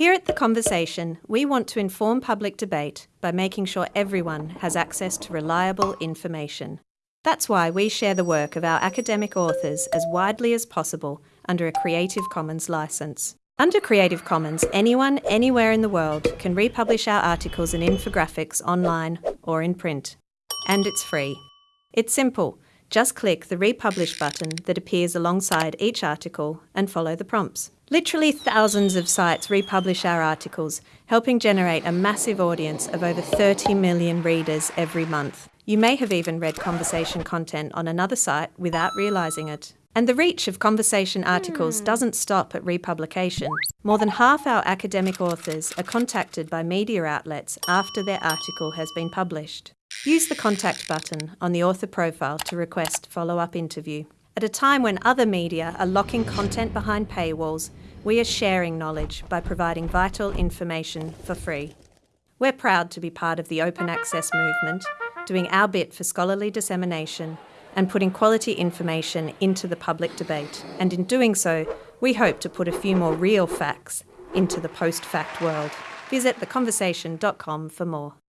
Here at The Conversation, we want to inform public debate by making sure everyone has access to reliable information. That's why we share the work of our academic authors as widely as possible under a Creative Commons licence. Under Creative Commons, anyone, anywhere in the world can republish our articles and infographics online or in print. And it's free. It's simple. Just click the Republish button that appears alongside each article and follow the prompts. Literally thousands of sites republish our articles, helping generate a massive audience of over 30 million readers every month. You may have even read conversation content on another site without realising it. And the reach of conversation articles hmm. doesn't stop at republication. More than half our academic authors are contacted by media outlets after their article has been published. Use the contact button on the author profile to request follow-up interview. At a time when other media are locking content behind paywalls, we are sharing knowledge by providing vital information for free. We're proud to be part of the open access movement, doing our bit for scholarly dissemination and putting quality information into the public debate. And in doing so, we hope to put a few more real facts into the post-fact world. Visit theconversation.com for more.